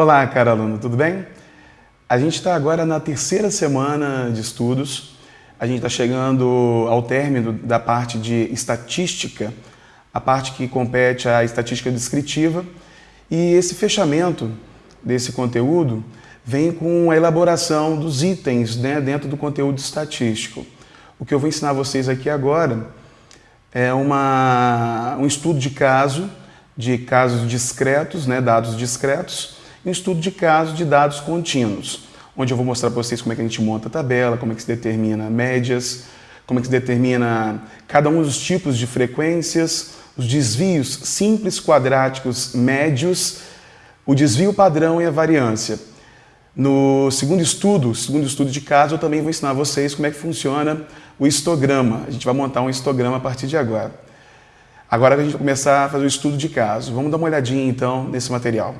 Olá, cara aluno, tudo bem? A gente está agora na terceira semana de estudos. A gente está chegando ao término da parte de estatística, a parte que compete à estatística descritiva. E esse fechamento desse conteúdo vem com a elaboração dos itens né, dentro do conteúdo estatístico. O que eu vou ensinar vocês aqui agora é uma, um estudo de caso, de casos discretos, né, dados discretos, um estudo de caso de dados contínuos, onde eu vou mostrar para vocês como é que a gente monta a tabela, como é que se determina médias, como é que se determina cada um dos tipos de frequências, os desvios simples, quadráticos, médios, o desvio padrão e a variância. No segundo estudo, segundo estudo de caso, eu também vou ensinar vocês como é que funciona o histograma. A gente vai montar um histograma a partir de agora. Agora a gente vai começar a fazer o estudo de caso. Vamos dar uma olhadinha então nesse material.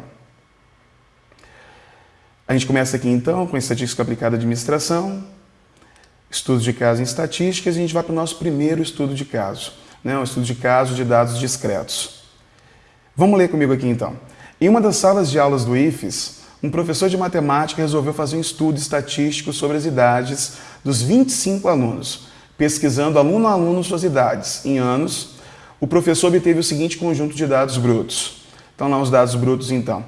A gente começa aqui então com estatística aplicada à administração, estudo de caso em estatísticas e a gente vai para o nosso primeiro estudo de caso, né? um estudo de caso de dados discretos. Vamos ler comigo aqui então. Em uma das salas de aulas do IFES, um professor de matemática resolveu fazer um estudo estatístico sobre as idades dos 25 alunos, pesquisando aluno a aluno suas idades em anos. O professor obteve o seguinte conjunto de dados brutos. Então lá os dados brutos então.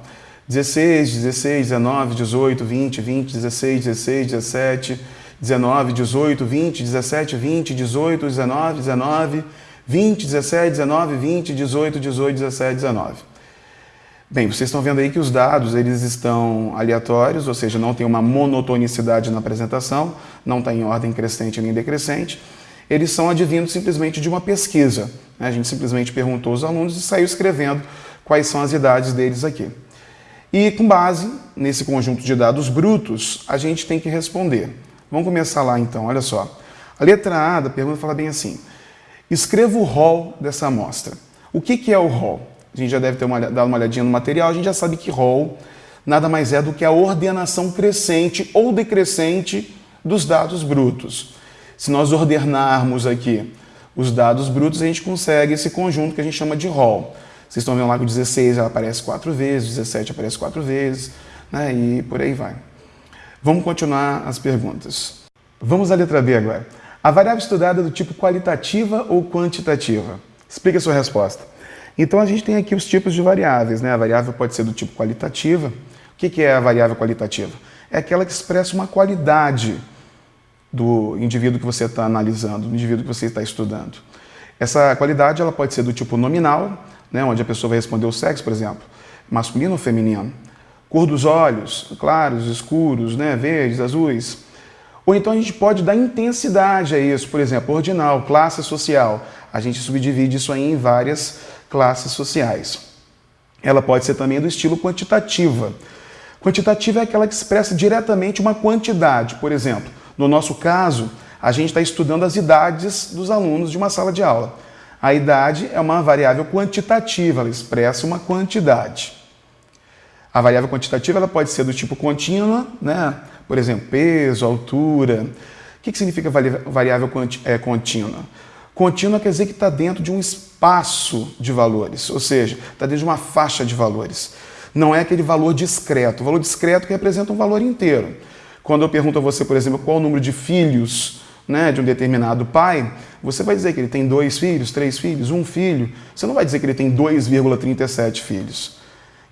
16, 16, 19, 18, 20, 20, 16, 16, 17, 19, 18, 20, 17, 20, 18, 19, 19, 20, 17, 19, 20, 18, 18, 17, 19. Bem, vocês estão vendo aí que os dados eles estão aleatórios, ou seja, não tem uma monotonicidade na apresentação, não está em ordem crescente nem decrescente. Eles são advindos simplesmente de uma pesquisa. Né? A gente simplesmente perguntou aos alunos e saiu escrevendo quais são as idades deles aqui. E com base nesse conjunto de dados brutos, a gente tem que responder. Vamos começar lá então, olha só. A letra A da pergunta fala bem assim, escreva o rol dessa amostra. O que, que é o rol? a gente já deve ter uma, dado uma olhadinha no material, a gente já sabe que rol nada mais é do que a ordenação crescente ou decrescente dos dados brutos. Se nós ordenarmos aqui os dados brutos, a gente consegue esse conjunto que a gente chama de rol. Vocês estão vendo lá que o 16 ela aparece quatro vezes, o 17 aparece quatro vezes, né, e por aí vai. Vamos continuar as perguntas. Vamos à letra B agora. A variável estudada é do tipo qualitativa ou quantitativa? Explique a sua resposta. Então a gente tem aqui os tipos de variáveis. Né? A variável pode ser do tipo qualitativa. O que é a variável qualitativa? É aquela que expressa uma qualidade do indivíduo que você está analisando, do indivíduo que você está estudando. Essa qualidade ela pode ser do tipo nominal, né, onde a pessoa vai responder o sexo, por exemplo, masculino ou feminino. Cor dos olhos, claros, escuros, né, verdes, azuis. Ou então a gente pode dar intensidade a isso, por exemplo, ordinal, classe social. A gente subdivide isso aí em várias classes sociais. Ela pode ser também do estilo quantitativa. Quantitativa é aquela que expressa diretamente uma quantidade. Por exemplo, no nosso caso, a gente está estudando as idades dos alunos de uma sala de aula. A idade é uma variável quantitativa, ela expressa uma quantidade. A variável quantitativa ela pode ser do tipo contínua, né? por exemplo, peso, altura. O que, que significa variável é, contínua? Contínua quer dizer que está dentro de um espaço de valores, ou seja, está dentro de uma faixa de valores. Não é aquele valor discreto. O valor discreto que representa um valor inteiro. Quando eu pergunto a você, por exemplo, qual o número de filhos né, de um determinado pai, você vai dizer que ele tem dois filhos, três filhos, um filho. Você não vai dizer que ele tem 2,37 filhos.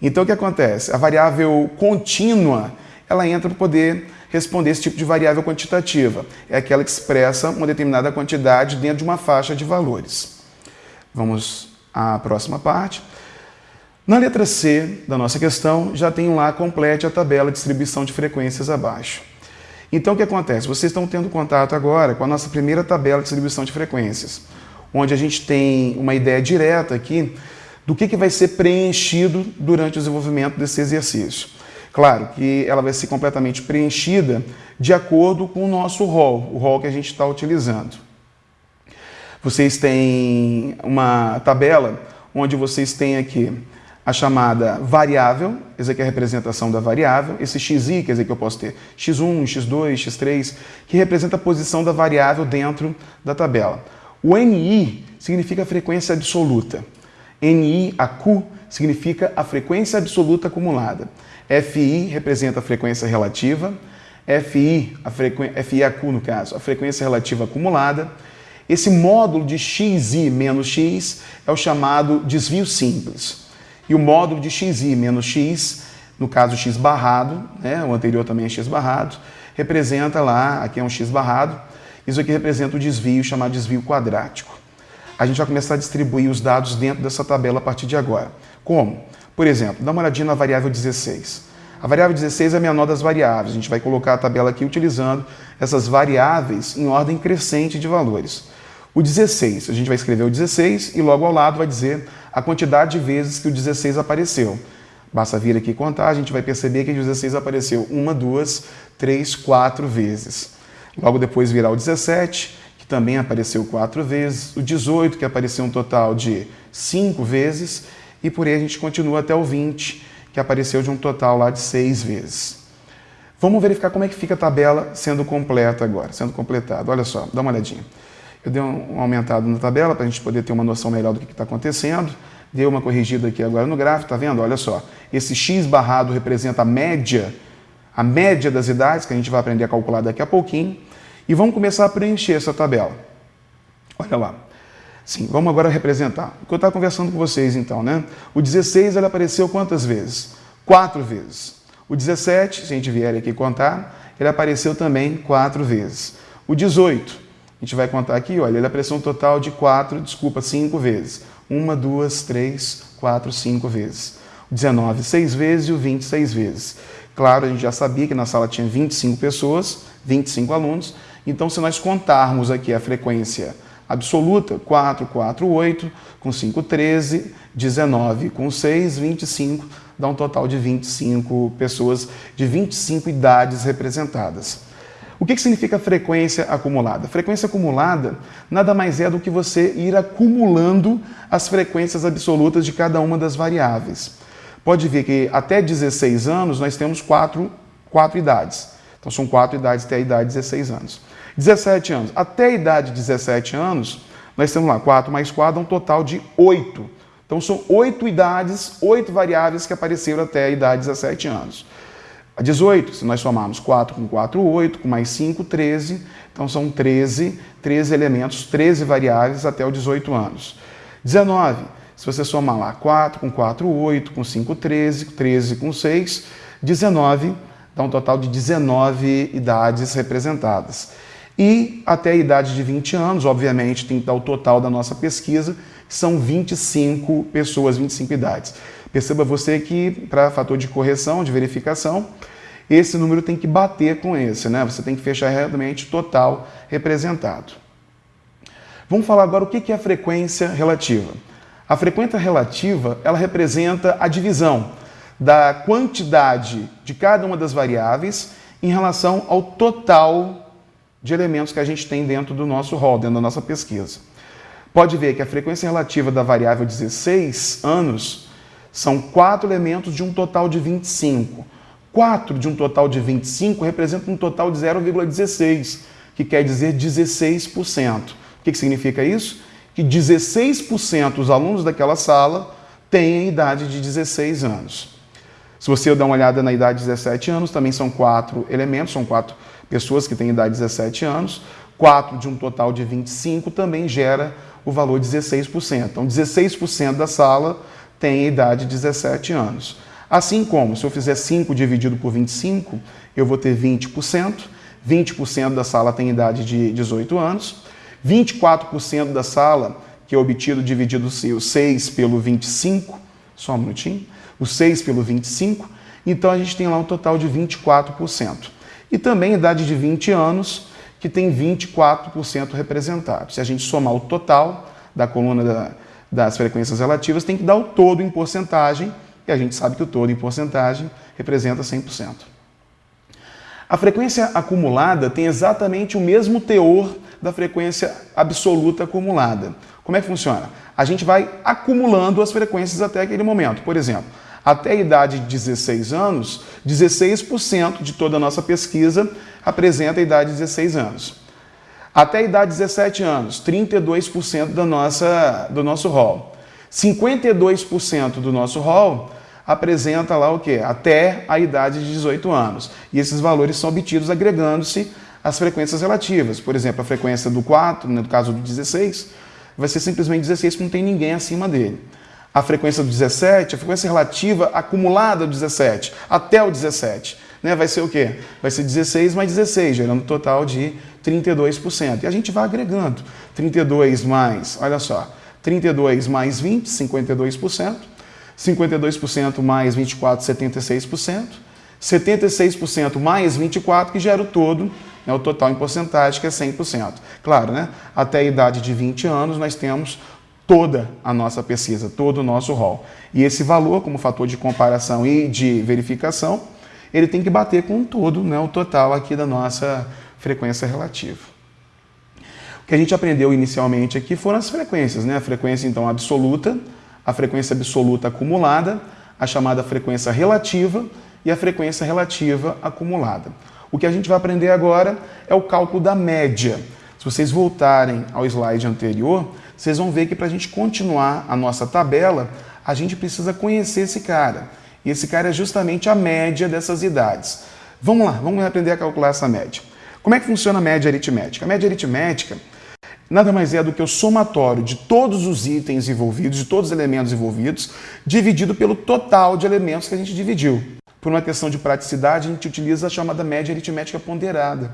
Então o que acontece? A variável contínua, ela entra para poder responder esse tipo de variável quantitativa. É aquela que expressa uma determinada quantidade dentro de uma faixa de valores. Vamos à próxima parte. Na letra C da nossa questão, já tem lá, complete a tabela de distribuição de frequências abaixo. Então, o que acontece? Vocês estão tendo contato agora com a nossa primeira tabela de distribuição de frequências, onde a gente tem uma ideia direta aqui do que, que vai ser preenchido durante o desenvolvimento desse exercício. Claro que ela vai ser completamente preenchida de acordo com o nosso rol, o rol que a gente está utilizando. Vocês têm uma tabela onde vocês têm aqui a chamada variável, essa aqui é a representação da variável, esse xi, quer dizer que eu posso ter x1, x2, x3, que representa a posição da variável dentro da tabela. O ni significa frequência absoluta. ni, a q, significa a frequência absoluta acumulada. FI representa a frequência relativa, FI, a frequ... FIAQ no caso, a frequência relativa acumulada. Esse módulo de XI menos X é o chamado desvio simples. E o módulo de XI menos X, no caso X barrado, né, o anterior também é X barrado, representa lá, aqui é um X barrado, isso aqui representa o desvio chamado desvio quadrático. A gente vai começar a distribuir os dados dentro dessa tabela a partir de agora. Como? Por exemplo, dá uma olhadinha na variável 16. A variável 16 é a menor das variáveis. A gente vai colocar a tabela aqui utilizando essas variáveis em ordem crescente de valores. O 16, a gente vai escrever o 16 e logo ao lado vai dizer a quantidade de vezes que o 16 apareceu. Basta vir aqui contar, a gente vai perceber que o 16 apareceu uma, duas, três, quatro vezes. Logo depois virá o 17, que também apareceu quatro vezes, o 18, que apareceu um total de cinco vezes, e por aí a gente continua até o 20, que apareceu de um total lá de seis vezes. Vamos verificar como é que fica a tabela sendo completa agora, sendo completada. Olha só, dá uma olhadinha. Eu dei um aumentado na tabela para a gente poder ter uma noção melhor do que está acontecendo. Dei uma corrigida aqui agora no gráfico, tá vendo? Olha só, esse x barrado representa a média, a média das idades, que a gente vai aprender a calcular daqui a pouquinho. E vamos começar a preencher essa tabela. Olha lá. Sim, vamos agora representar. O que eu estava conversando com vocês então, né? O 16 ele apareceu quantas vezes? Quatro vezes. O 17, se a gente vier aqui contar, ele apareceu também quatro vezes. O 18, a gente vai contar aqui, olha, ele apareceu um total de quatro, desculpa, cinco vezes. Uma, duas, três, quatro, cinco vezes. O 19, seis vezes e o 20, seis vezes. Claro, a gente já sabia que na sala tinha 25 pessoas, 25 alunos, então, se nós contarmos aqui a frequência absoluta, 4, 4, 8, com 5, 13, 19 com 6, 25, dá um total de 25 pessoas, de 25 idades representadas. O que, que significa frequência acumulada? Frequência acumulada nada mais é do que você ir acumulando as frequências absolutas de cada uma das variáveis. Pode ver que até 16 anos nós temos quatro, quatro idades. Então são quatro idades até a idade de 16 anos. 17 anos. Até a idade de 17 anos, nós temos lá 4 mais 4, dá um total de 8. Então são 8 idades, 8 variáveis que apareceram até a idade de 17 anos. A 18, se nós somarmos 4 com 4, 8, com mais 5, 13. Então são 13, 13 elementos, 13 variáveis até os 18 anos. 19, se você somar lá 4 com 4, 8, com 5, 13, 13 com 6, 19, dá um total de 19 idades representadas. E até a idade de 20 anos, obviamente, tem que dar o total da nossa pesquisa, que são 25 pessoas, 25 idades. Perceba você que, para fator de correção, de verificação, esse número tem que bater com esse, né? Você tem que fechar realmente total representado. Vamos falar agora o que é a frequência relativa. A frequência relativa, ela representa a divisão da quantidade de cada uma das variáveis em relação ao total de elementos que a gente tem dentro do nosso rol, dentro da nossa pesquisa. Pode ver que a frequência relativa da variável 16 anos são quatro elementos de um total de 25. 4 de um total de 25 representa um total de 0,16, que quer dizer 16%. O que, que significa isso? Que 16% dos alunos daquela sala têm a idade de 16 anos. Se você dar uma olhada na idade de 17 anos, também são quatro elementos, são quatro pessoas que têm idade de 17 anos, 4 de um total de 25 também gera o valor 16%. Então, 16% da sala tem a idade de 17 anos. Assim como, se eu fizer 5 dividido por 25, eu vou ter 20%, 20% da sala tem idade de 18 anos, 24% da sala, que é obtido dividido o 6 pelo 25, só um minutinho, o 6 pelo 25, então a gente tem lá um total de 24% e também idade de 20 anos, que tem 24% representado. Se a gente somar o total da coluna da, das frequências relativas, tem que dar o todo em porcentagem, e a gente sabe que o todo em porcentagem representa 100%. A frequência acumulada tem exatamente o mesmo teor da frequência absoluta acumulada. Como é que funciona? A gente vai acumulando as frequências até aquele momento. Por exemplo, até a idade de 16 anos, 16% de toda a nossa pesquisa apresenta a idade de 16 anos. Até a idade de 17 anos, 32% da nossa, do nosso rol. 52% do nosso rol apresenta lá o quê? Até a idade de 18 anos. E esses valores são obtidos agregando-se às frequências relativas. Por exemplo, a frequência do 4, no caso do 16, vai ser simplesmente 16 porque não tem ninguém acima dele. A frequência do 17, a frequência relativa acumulada do 17, até o 17, né, vai ser o quê? Vai ser 16 mais 16, gerando um total de 32%. E a gente vai agregando. 32 mais, olha só, 32 mais 20, 52%. 52% mais 24, 76%. 76% mais 24, que gera o todo, né, o total em porcentagem, que é 100%. Claro, né? Até a idade de 20 anos, nós temos toda a nossa pesquisa, todo o nosso rol. E esse valor, como fator de comparação e de verificação, ele tem que bater com todo, né, o total aqui da nossa frequência relativa. O que a gente aprendeu inicialmente aqui foram as frequências, né? A frequência, então, absoluta, a frequência absoluta acumulada, a chamada frequência relativa e a frequência relativa acumulada. O que a gente vai aprender agora é o cálculo da média. Se vocês voltarem ao slide anterior, vocês vão ver que para a gente continuar a nossa tabela, a gente precisa conhecer esse cara. E esse cara é justamente a média dessas idades. Vamos lá, vamos aprender a calcular essa média. Como é que funciona a média aritmética? A média aritmética nada mais é do que o somatório de todos os itens envolvidos, de todos os elementos envolvidos, dividido pelo total de elementos que a gente dividiu. Por uma questão de praticidade, a gente utiliza a chamada média aritmética ponderada.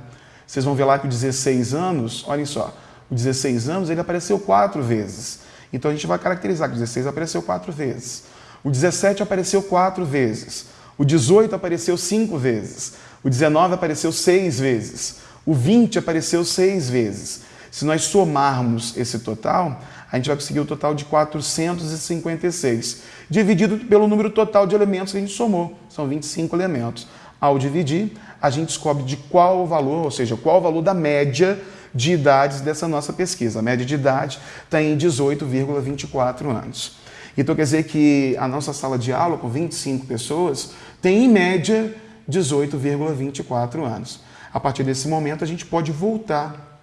Vocês vão ver lá que o 16 anos, olhem só, o 16 anos ele apareceu quatro vezes. Então a gente vai caracterizar que o 16 apareceu quatro vezes. O 17 apareceu quatro vezes. O 18 apareceu cinco vezes. O 19 apareceu seis vezes. O 20 apareceu seis vezes. Se nós somarmos esse total, a gente vai conseguir o total de 456, dividido pelo número total de elementos que a gente somou. São 25 elementos. Ao dividir, a gente descobre de qual o valor, ou seja, qual o valor da média de idades dessa nossa pesquisa. A média de idade está em 18,24 anos. Então quer dizer que a nossa sala de aula, com 25 pessoas, tem em média 18,24 anos. A partir desse momento, a gente pode voltar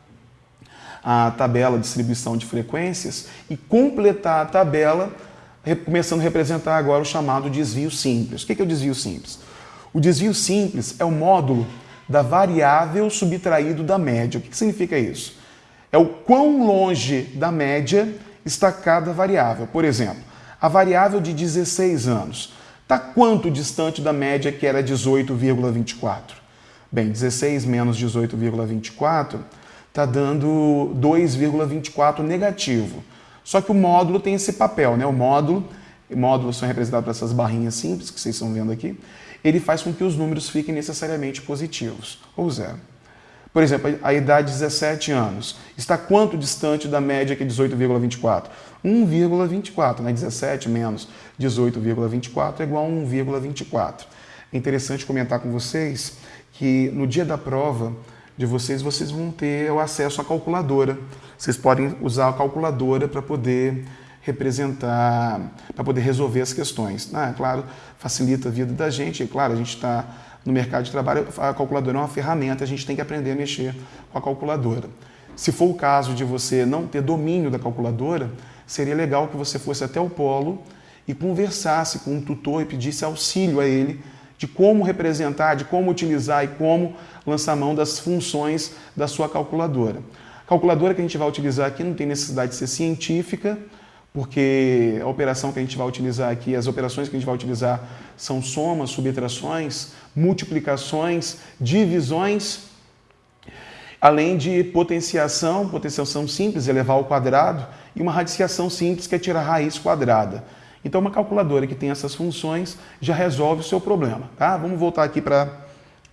a tabela de distribuição de frequências e completar a tabela, começando a representar agora o chamado desvio simples. O que é o desvio simples? O desvio simples é o módulo da variável subtraído da média. O que significa isso? É o quão longe da média está cada variável. Por exemplo, a variável de 16 anos está quanto distante da média que era 18,24? Bem, 16 menos 18,24 está dando 2,24 negativo. Só que o módulo tem esse papel, né? O módulo, módulos são representados por essas barrinhas simples que vocês estão vendo aqui, ele faz com que os números fiquem necessariamente positivos, ou zero. Por exemplo, a idade de 17 anos está quanto distante da média que é 18,24? 1,24, né? 17 menos 18,24 é igual a 1,24. É interessante comentar com vocês que no dia da prova, de vocês, vocês vão ter o acesso à calculadora. Vocês podem usar a calculadora para poder representar, para poder resolver as questões. Ah, claro, facilita a vida da gente. E, claro, a gente está no mercado de trabalho, a calculadora é uma ferramenta, a gente tem que aprender a mexer com a calculadora. Se for o caso de você não ter domínio da calculadora, seria legal que você fosse até o polo e conversasse com um tutor e pedisse auxílio a ele de como representar, de como utilizar e como lançar mão das funções da sua calculadora. A calculadora que a gente vai utilizar aqui não tem necessidade de ser científica, porque a operação que a gente vai utilizar aqui, as operações que a gente vai utilizar são somas, subtrações, multiplicações, divisões, além de potenciação, potenciação simples, elevar ao quadrado, e uma radiciação simples, que é tirar a raiz quadrada. Então, uma calculadora que tem essas funções já resolve o seu problema. Tá? Vamos voltar aqui para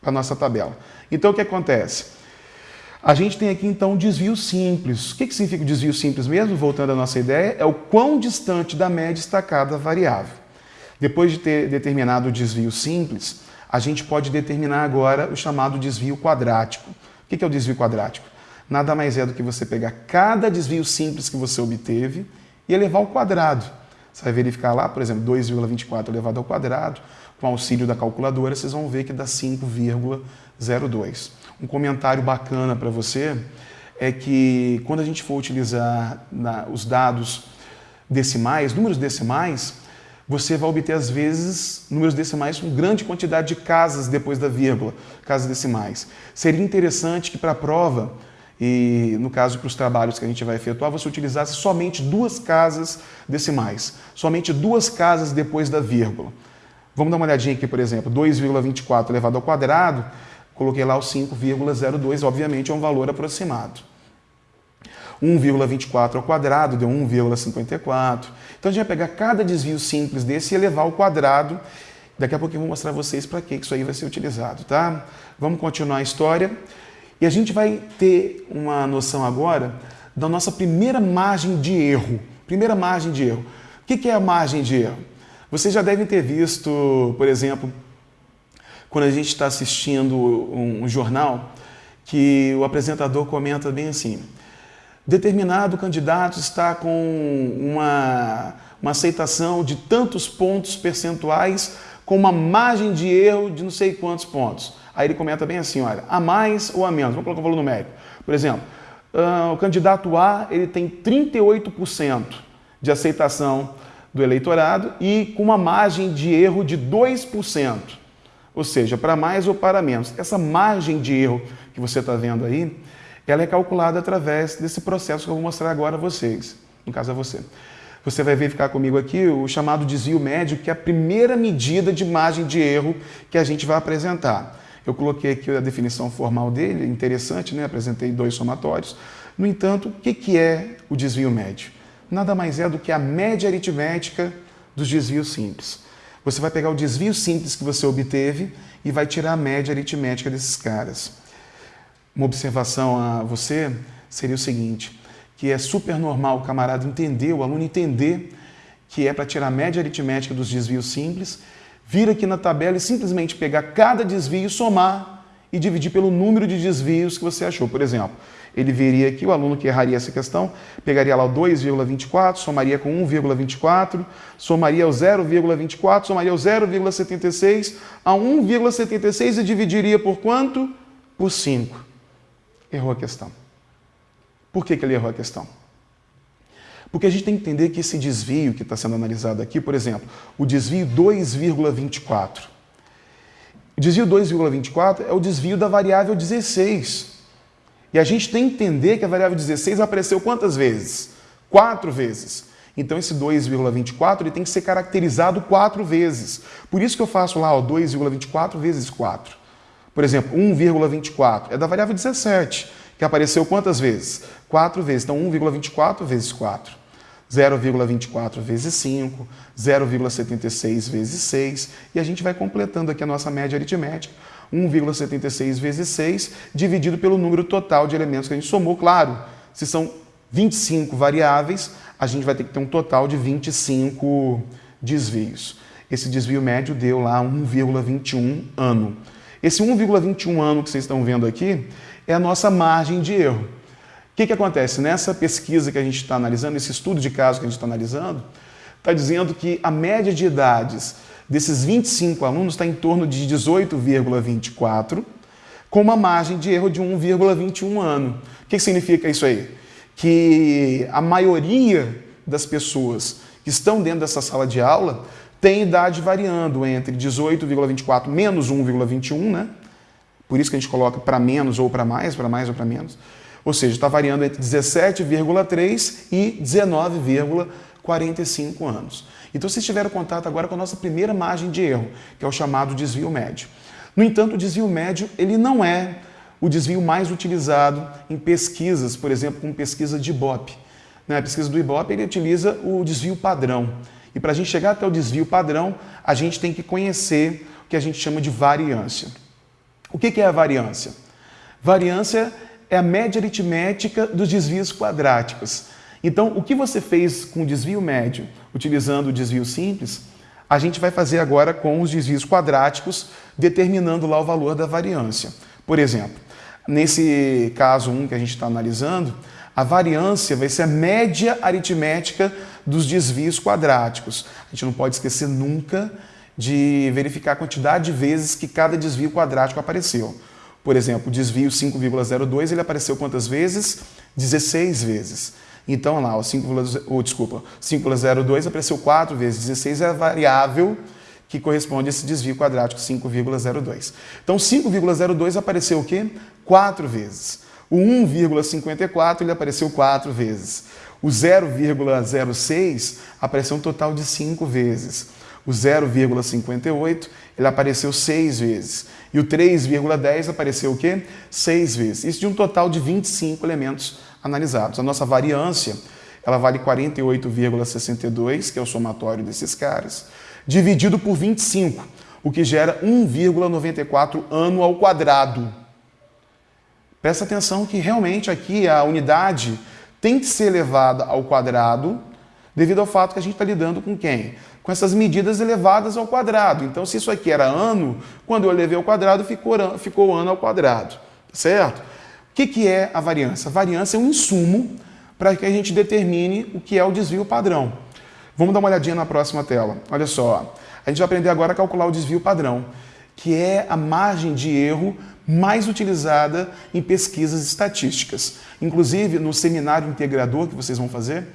a nossa tabela. Então, o que acontece? A gente tem aqui, então, um desvio simples. O que, que significa o desvio simples mesmo? Voltando à nossa ideia, é o quão distante da média está cada variável. Depois de ter determinado o desvio simples, a gente pode determinar agora o chamado desvio quadrático. O que é o desvio quadrático? Nada mais é do que você pegar cada desvio simples que você obteve e elevar ao quadrado. Você vai verificar lá, por exemplo, 2,24 elevado ao quadrado, com auxílio da calculadora, vocês vão ver que dá 5,02. Um comentário bacana para você é que quando a gente for utilizar na, os dados decimais, números decimais, você vai obter, às vezes, números decimais com grande quantidade de casas depois da vírgula, casas decimais. Seria interessante que para a prova, e no caso para os trabalhos que a gente vai efetuar, você utilizasse somente duas casas decimais, somente duas casas depois da vírgula. Vamos dar uma olhadinha aqui, por exemplo, 2,24 elevado ao quadrado, coloquei lá o 5,02, obviamente é um valor aproximado. 1,24 ao quadrado deu 1,54. Então a gente vai pegar cada desvio simples desse e elevar ao quadrado. Daqui a pouco eu vou mostrar a vocês para que isso aí vai ser utilizado, tá? Vamos continuar a história. E a gente vai ter uma noção agora da nossa primeira margem de erro. Primeira margem de erro. O que é a margem de erro? Vocês já devem ter visto, por exemplo, quando a gente está assistindo um, jornal, que o apresentador comenta bem assim, determinado candidato está com uma, uma aceitação de tantos pontos percentuais com uma margem de erro de não sei quantos pontos. Aí ele comenta bem assim, olha, a mais ou a menos, vamos colocar o valor numérico. Por exemplo, uh, o candidato A ele tem 38% de aceitação do eleitorado e com uma margem de erro de 2%. Ou seja, para mais ou para menos. Essa margem de erro que você está vendo aí, ela é calculada através desse processo que eu vou mostrar agora a vocês, no caso a você. Você vai verificar comigo aqui o chamado desvio médio, que é a primeira medida de margem de erro que a gente vai apresentar. Eu coloquei aqui a definição formal dele, interessante, né? apresentei dois somatórios. No entanto, o que é o desvio médio? Nada mais é do que a média aritmética dos desvios simples. Você vai pegar o desvio simples que você obteve e vai tirar a média aritmética desses caras uma observação a você seria o seguinte, que é super normal o camarada entender, o aluno entender que é para tirar a média aritmética dos desvios simples, vir aqui na tabela e simplesmente pegar cada desvio, somar e dividir pelo número de desvios que você achou. Por exemplo, ele viria aqui, o aluno que erraria essa questão, pegaria lá o 2,24, somaria com 1,24, somaria o 0,24, somaria o 0,76 a 1,76 e dividiria por quanto? Por 5 errou a questão. Por que, que ele errou a questão? Porque a gente tem que entender que esse desvio que está sendo analisado aqui, por exemplo, o desvio 2,24. O desvio 2,24 é o desvio da variável 16. E a gente tem que entender que a variável 16 apareceu quantas vezes? Quatro vezes. Então esse 2,24 ele tem que ser caracterizado quatro vezes. Por isso que eu faço lá 2,24 vezes 4. Por exemplo, 1,24 é da variável 17, que apareceu quantas vezes? 4 vezes. Então, 1,24 vezes 4. 0,24 vezes 5, 0,76 vezes 6, e a gente vai completando aqui a nossa média aritmética. 1,76 vezes 6, dividido pelo número total de elementos que a gente somou. Claro, se são 25 variáveis, a gente vai ter que ter um total de 25 desvios. Esse desvio médio deu lá 1,21 ano. Esse 1,21 ano que vocês estão vendo aqui é a nossa margem de erro. O que, que acontece? Nessa pesquisa que a gente está analisando, esse estudo de caso que a gente está analisando, está dizendo que a média de idades desses 25 alunos está em torno de 18,24, com uma margem de erro de 1,21 ano. O que, que significa isso aí? Que a maioria das pessoas que estão dentro dessa sala de aula tem idade variando entre 18,24 menos 1,21, né? Por isso que a gente coloca para menos ou para mais, para mais ou para menos. Ou seja, está variando entre 17,3 e 19,45 anos. Então vocês tiveram contato agora com a nossa primeira margem de erro, que é o chamado desvio médio. No entanto, o desvio médio ele não é o desvio mais utilizado em pesquisas, por exemplo, com pesquisa de Ibope. Na né? pesquisa do Ibope, ele utiliza o desvio padrão. E para a gente chegar até o desvio padrão, a gente tem que conhecer o que a gente chama de variância. O que é a variância? Variância é a média aritmética dos desvios quadráticos. Então, o que você fez com o desvio médio, utilizando o desvio simples, a gente vai fazer agora com os desvios quadráticos, determinando lá o valor da variância. Por exemplo, nesse caso 1 que a gente está analisando, a variância vai ser a média aritmética dos desvios quadráticos. A gente não pode esquecer nunca de verificar a quantidade de vezes que cada desvio quadrático apareceu. Por exemplo, o desvio 5,02 ele apareceu quantas vezes? 16 vezes. Então, lá, o 5, oh, desculpa, 5,02 apareceu 4 vezes 16 é a variável que corresponde a esse desvio quadrático 5,02. Então, 5,02 apareceu o quê? 4 vezes. O 1,54 ele apareceu 4 vezes. O 0,06 apareceu um total de 5 vezes. O 0,58 ele apareceu 6 vezes. E o 3,10 apareceu o quê? 6 vezes. Isso de um total de 25 elementos analisados. A nossa variância ela vale 48,62, que é o somatório desses caras, dividido por 25, o que gera 1,94 ano ao quadrado. Presta atenção que realmente aqui a unidade tem que ser elevada ao quadrado devido ao fato que a gente está lidando com quem? Com essas medidas elevadas ao quadrado. Então, se isso aqui era ano, quando eu elevei ao quadrado, ficou, ficou ano ao quadrado. Certo? O que, que é a variância? A variância é um insumo para que a gente determine o que é o desvio padrão. Vamos dar uma olhadinha na próxima tela. Olha só, a gente vai aprender agora a calcular o desvio padrão, que é a margem de erro mais utilizada em pesquisas estatísticas. Inclusive, no seminário integrador que vocês vão fazer,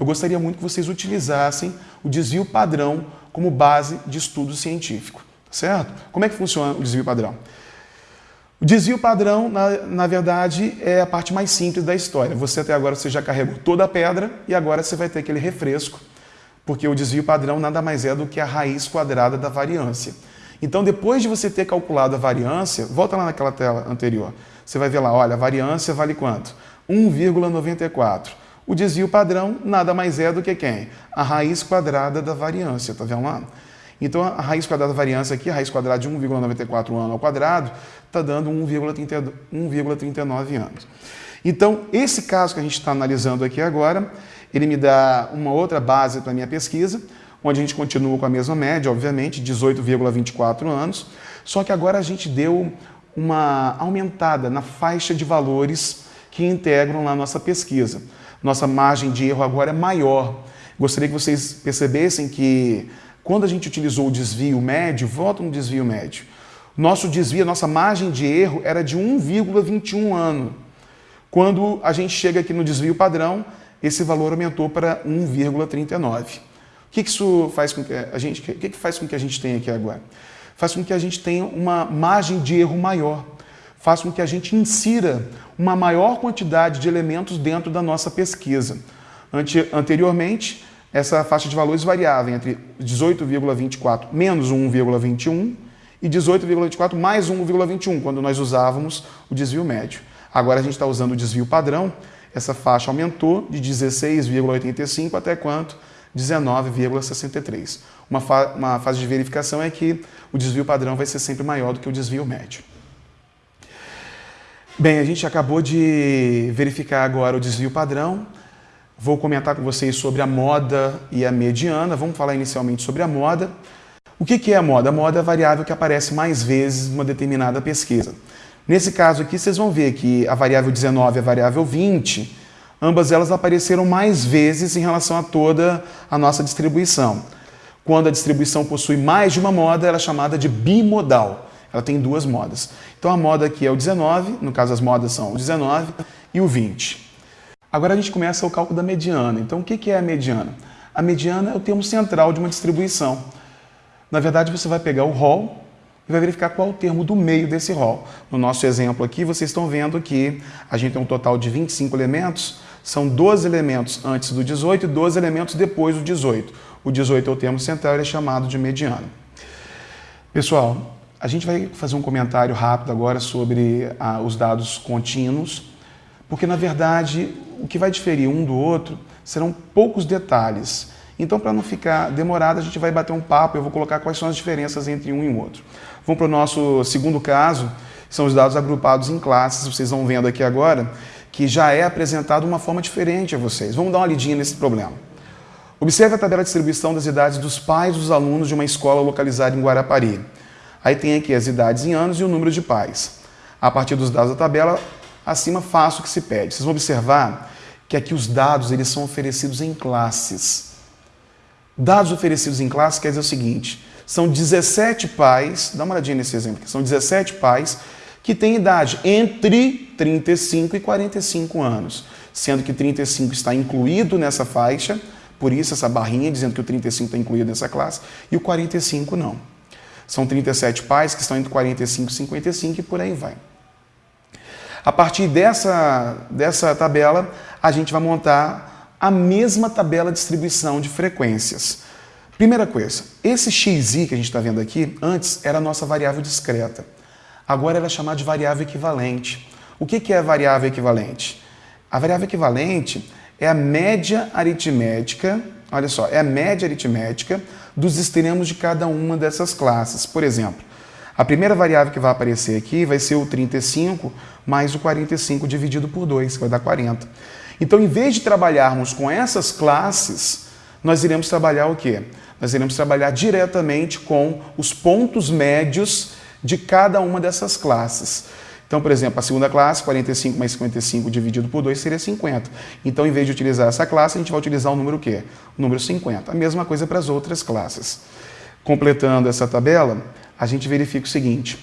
eu gostaria muito que vocês utilizassem o desvio padrão como base de estudo científico, certo? Como é que funciona o desvio padrão? O desvio padrão, na, na verdade, é a parte mais simples da história. Você até agora você já carregou toda a pedra e agora você vai ter aquele refresco, porque o desvio padrão nada mais é do que a raiz quadrada da variância. Então, depois de você ter calculado a variância, volta lá naquela tela anterior. Você vai ver lá, olha, a variância vale quanto? 1,94. O desvio padrão nada mais é do que quem? A raiz quadrada da variância, tá vendo lá? Então, a raiz quadrada da variância aqui, a raiz quadrada de 1,94 ano ao quadrado, está dando 1,39 anos. Então, esse caso que a gente está analisando aqui agora, ele me dá uma outra base para a minha pesquisa, onde a gente continua com a mesma média, obviamente, 18,24 anos, só que agora a gente deu uma aumentada na faixa de valores que integram lá a nossa pesquisa. Nossa margem de erro agora é maior. Gostaria que vocês percebessem que quando a gente utilizou o desvio médio, volta no desvio médio, nosso desvio, nossa margem de erro era de 1,21 ano. Quando a gente chega aqui no desvio padrão, esse valor aumentou para 1,39. O que, isso faz com que a gente, o que, que faz com que a gente tenha aqui agora? Faz com que a gente tenha uma margem de erro maior, faz com que a gente insira uma maior quantidade de elementos dentro da nossa pesquisa. Ante, anteriormente, essa faixa de valores variava entre 18,24 menos 1,21 e 18,24 mais 1,21, quando nós usávamos o desvio médio. Agora a gente está usando o desvio padrão, essa faixa aumentou de 16,85 até quanto? 19,63. Uma, fa uma fase de verificação é que o desvio padrão vai ser sempre maior do que o desvio médio. Bem, a gente acabou de verificar agora o desvio padrão. Vou comentar com vocês sobre a moda e a mediana. Vamos falar inicialmente sobre a moda. O que é a moda? A moda é a variável que aparece mais vezes numa determinada pesquisa. Nesse caso aqui, vocês vão ver que a variável 19 e a variável 20 ambas elas apareceram mais vezes em relação a toda a nossa distribuição. Quando a distribuição possui mais de uma moda, ela é chamada de bimodal. Ela tem duas modas. Então a moda aqui é o 19, no caso as modas são o 19 e o 20. Agora a gente começa o cálculo da mediana. Então o que é a mediana? A mediana é o termo central de uma distribuição. Na verdade, você vai pegar o rol e vai verificar qual é o termo do meio desse rol. No nosso exemplo aqui, vocês estão vendo que a gente tem um total de 25 elementos, são 12 elementos antes do 18 e 12 elementos depois do 18. O 18 é o termo central e é chamado de mediano. Pessoal, a gente vai fazer um comentário rápido agora sobre ah, os dados contínuos, porque na verdade o que vai diferir um do outro serão poucos detalhes. Então, para não ficar demorado, a gente vai bater um papo, eu vou colocar quais são as diferenças entre um e o outro. Vamos para o nosso segundo caso, são os dados agrupados em classes, vocês vão vendo aqui agora, que já é apresentado de uma forma diferente a vocês. Vamos dar uma lidinha nesse problema. Observe a tabela de distribuição das idades dos pais dos alunos de uma escola localizada em Guarapari. Aí tem aqui as idades em anos e o número de pais. A partir dos dados da tabela, acima faço o que se pede. Vocês vão observar que aqui os dados eles são oferecidos em classes. Dados oferecidos em classe quer dizer o seguinte, são 17 pais, dá uma olhadinha nesse exemplo, são 17 pais que têm idade entre 35 e 45 anos, sendo que 35 está incluído nessa faixa, por isso essa barrinha dizendo que o 35 está incluído nessa classe, e o 45 não. São 37 pais que estão entre 45 e 55 e por aí vai. A partir dessa, dessa tabela, a gente vai montar a mesma tabela de distribuição de frequências. Primeira coisa, esse xi que a gente está vendo aqui, antes era a nossa variável discreta. Agora ela é chamada de variável equivalente. O que é a variável equivalente? A variável equivalente é a média aritmética, olha só, é a média aritmética dos extremos de cada uma dessas classes. Por exemplo, a primeira variável que vai aparecer aqui vai ser o 35 mais o 45 dividido por 2, que vai dar 40. Então, em vez de trabalharmos com essas classes, nós iremos trabalhar o quê? Nós iremos trabalhar diretamente com os pontos médios de cada uma dessas classes. Então, por exemplo, a segunda classe, 45 mais 55 dividido por 2 seria 50. Então, em vez de utilizar essa classe, a gente vai utilizar o número o quê? O número 50. A mesma coisa para as outras classes. Completando essa tabela, a gente verifica o seguinte.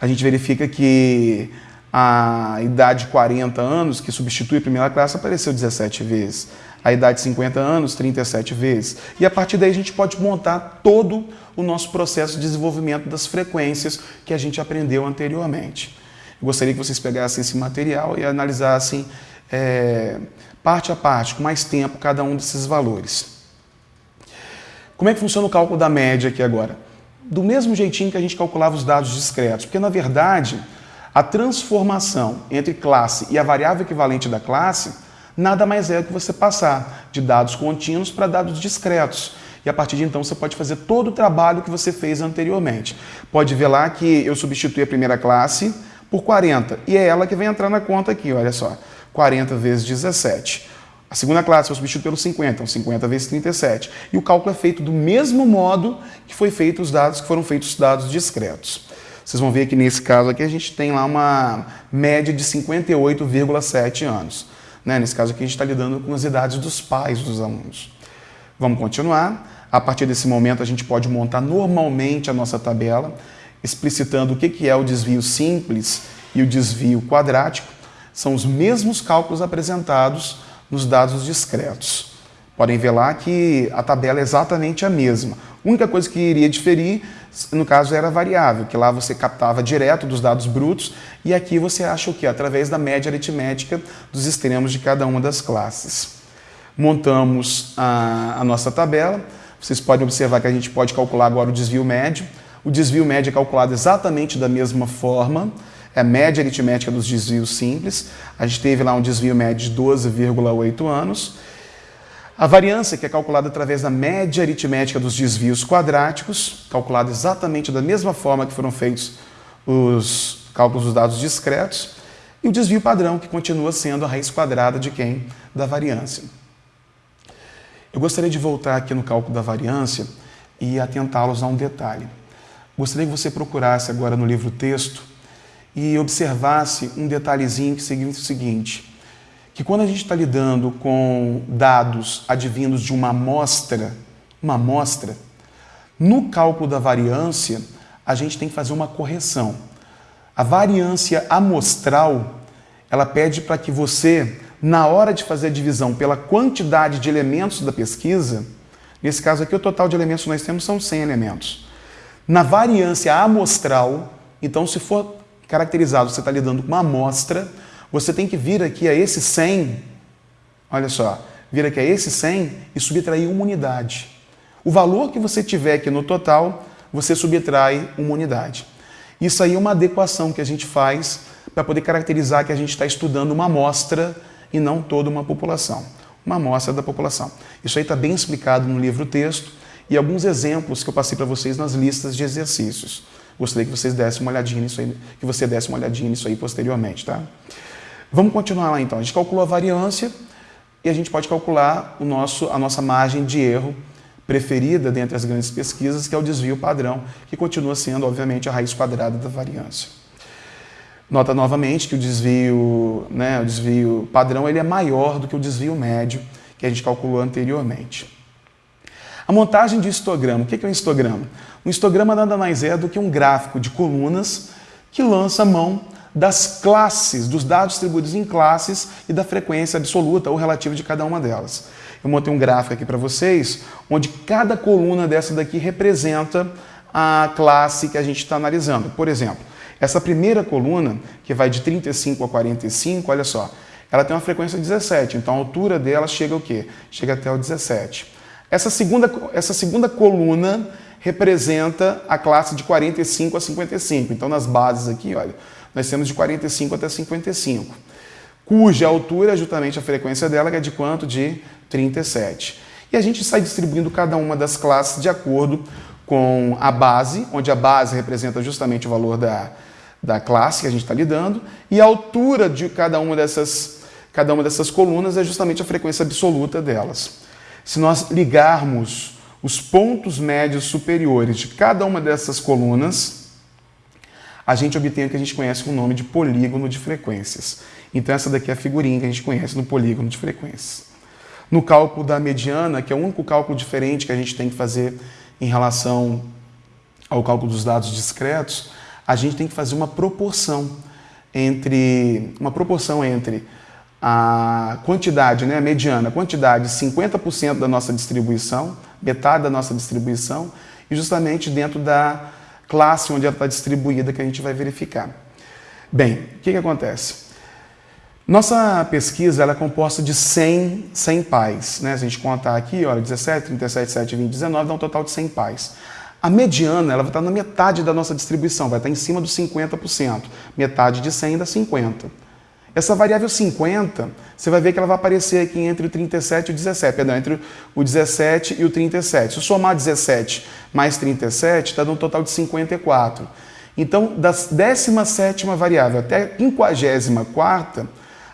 A gente verifica que a idade 40 anos, que substitui a primeira classe, apareceu 17 vezes. A idade 50 anos, 37 vezes. E a partir daí a gente pode montar todo o nosso processo de desenvolvimento das frequências que a gente aprendeu anteriormente. Eu gostaria que vocês pegassem esse material e analisassem é, parte a parte, com mais tempo, cada um desses valores. Como é que funciona o cálculo da média aqui agora? Do mesmo jeitinho que a gente calculava os dados discretos, porque na verdade a transformação entre classe e a variável equivalente da classe nada mais é do que você passar de dados contínuos para dados discretos. E a partir de então você pode fazer todo o trabalho que você fez anteriormente. Pode ver lá que eu substituí a primeira classe por 40. E é ela que vem entrar na conta aqui, olha só. 40 vezes 17. A segunda classe eu substituo pelo 50, então 50 vezes 37. E o cálculo é feito do mesmo modo que foi feito os dados que foram feitos os dados discretos. Vocês vão ver que nesse caso aqui a gente tem lá uma média de 58,7 anos. Né? Nesse caso aqui a gente está lidando com as idades dos pais dos alunos. Vamos continuar. A partir desse momento a gente pode montar normalmente a nossa tabela, explicitando o que é o desvio simples e o desvio quadrático. São os mesmos cálculos apresentados nos dados discretos. Podem ver lá que a tabela é exatamente a mesma. A única coisa que iria diferir, no caso, era variável, que lá você captava direto dos dados brutos e aqui você acha o que? Através da média aritmética dos extremos de cada uma das classes. Montamos a, a nossa tabela. Vocês podem observar que a gente pode calcular agora o desvio médio. O desvio médio é calculado exatamente da mesma forma é a média aritmética dos desvios simples. A gente teve lá um desvio médio de 12,8 anos. A variância, que é calculada através da média aritmética dos desvios quadráticos, calculada exatamente da mesma forma que foram feitos os cálculos dos dados discretos. E o desvio padrão, que continua sendo a raiz quadrada de quem? Da variância. Eu gostaria de voltar aqui no cálculo da variância e atentá-los a um detalhe. Gostaria que você procurasse agora no livro texto e observasse um detalhezinho que significa o seguinte, que quando a gente está lidando com dados advindos de uma amostra, uma amostra, no cálculo da variância, a gente tem que fazer uma correção. A variância amostral, ela pede para que você, na hora de fazer a divisão pela quantidade de elementos da pesquisa, nesse caso aqui o total de elementos que nós temos são 100 elementos. Na variância amostral, então se for caracterizado, você está lidando com uma amostra, você tem que vir aqui a esse 100, olha só, vir aqui a esse 100 e subtrair uma unidade. O valor que você tiver aqui no total, você subtrai uma unidade. Isso aí é uma adequação que a gente faz para poder caracterizar que a gente está estudando uma amostra e não toda uma população. Uma amostra da população. Isso aí está bem explicado no livro texto e alguns exemplos que eu passei para vocês nas listas de exercícios. Gostaria que vocês dessem uma olhadinha nisso aí, que você desse uma olhadinha nisso aí posteriormente, tá? Vamos continuar lá então. A gente calculou a variância e a gente pode calcular o nosso, a nossa margem de erro preferida dentre as grandes pesquisas, que é o desvio padrão, que continua sendo, obviamente, a raiz quadrada da variância. Nota novamente que o desvio, né, o desvio padrão ele é maior do que o desvio médio que a gente calculou anteriormente. A montagem de histograma. O que é um histograma? Um histograma nada mais é do que um gráfico de colunas que lança mão das classes, dos dados distribuídos em classes e da frequência absoluta ou relativa de cada uma delas. Eu montei um gráfico aqui para vocês, onde cada coluna dessa daqui representa a classe que a gente está analisando. Por exemplo, essa primeira coluna, que vai de 35 a 45, olha só, ela tem uma frequência 17, então a altura dela chega o quê? Chega até o 17. Essa segunda, essa segunda coluna representa a classe de 45 a 55. Então, nas bases aqui, olha, nós temos de 45 até 55, cuja altura é justamente a frequência dela, que é de quanto? De 37. E a gente sai distribuindo cada uma das classes de acordo com a base, onde a base representa justamente o valor da, da classe que a gente está lidando, e a altura de cada uma dessas, cada uma dessas colunas é justamente a frequência absoluta delas. Se nós ligarmos os pontos médios superiores de cada uma dessas colunas, a gente obtém o que a gente conhece com o nome de polígono de frequências. Então essa daqui é a figurinha que a gente conhece no polígono de frequências. No cálculo da mediana, que é o único cálculo diferente que a gente tem que fazer em relação ao cálculo dos dados discretos, a gente tem que fazer uma proporção entre uma proporção entre a quantidade, né, a mediana, a quantidade 50% da nossa distribuição, metade da nossa distribuição, e justamente dentro da classe onde ela está distribuída que a gente vai verificar. Bem, o que, que acontece? Nossa pesquisa ela é composta de 100, 100 pais. Né? Se a gente contar aqui, olha, 17, 37, 7, 20, 19, dá um total de 100 pais. A mediana ela vai estar na metade da nossa distribuição, vai estar em cima dos 50%. Metade de 100 dá 50%. Essa variável 50, você vai ver que ela vai aparecer aqui entre o 37 e o 17, perdão, entre o 17 e o 37. Se eu somar 17 mais 37, está dando um total de 54. Então, da 17ª variável até a 54ª,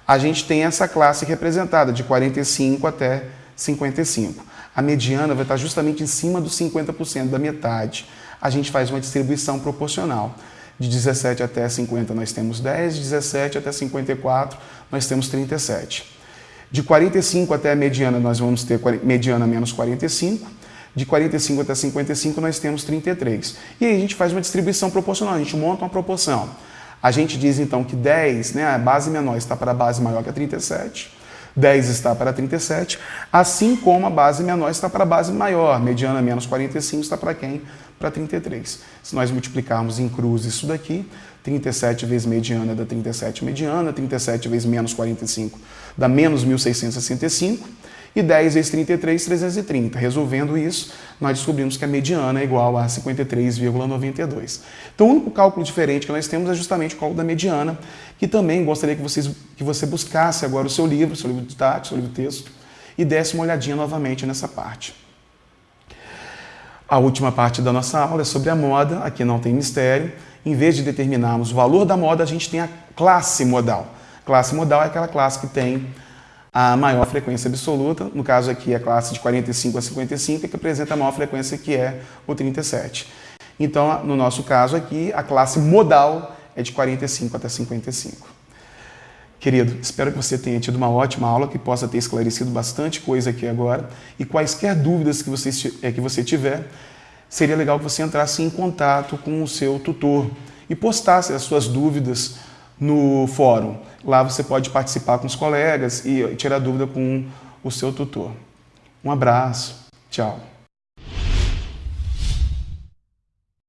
a gente tem essa classe representada, de 45 até 55. A mediana vai estar justamente em cima dos 50% da metade. A gente faz uma distribuição proporcional. De 17 até 50 nós temos 10, de 17 até 54 nós temos 37. De 45 até a mediana nós vamos ter mediana menos 45. De 45 até 55 nós temos 33. E aí a gente faz uma distribuição proporcional, a gente monta uma proporção. A gente diz então que 10, né, a base menor está para a base maior que a 37. 10 está para 37, assim como a base menor está para a base maior, mediana menos 45 está para quem? Para 33. Se nós multiplicarmos em cruz isso daqui, 37 vezes mediana dá 37 mediana, 37 vezes menos 45 dá menos 1665, e 10 vezes 33, 330. Resolvendo isso, nós descobrimos que a mediana é igual a 53,92. Então, o único cálculo diferente que nós temos é justamente o cálculo da mediana, que também gostaria que, vocês, que você buscasse agora o seu livro, seu livro didático, seu livro de texto, e desse uma olhadinha novamente nessa parte. A última parte da nossa aula é sobre a moda, aqui não tem mistério. Em vez de determinarmos o valor da moda, a gente tem a classe modal. Classe modal é aquela classe que tem a maior frequência absoluta, no caso aqui a classe de 45 a 55, que apresenta a maior frequência que é o 37. Então, no nosso caso aqui, a classe modal é de 45 até 55. Querido, espero que você tenha tido uma ótima aula, que possa ter esclarecido bastante coisa aqui agora. E quaisquer dúvidas que você, é, que você tiver, seria legal que você entrasse em contato com o seu tutor e postasse as suas dúvidas no fórum. Lá você pode participar com os colegas e tirar dúvida com o seu tutor. Um abraço, tchau.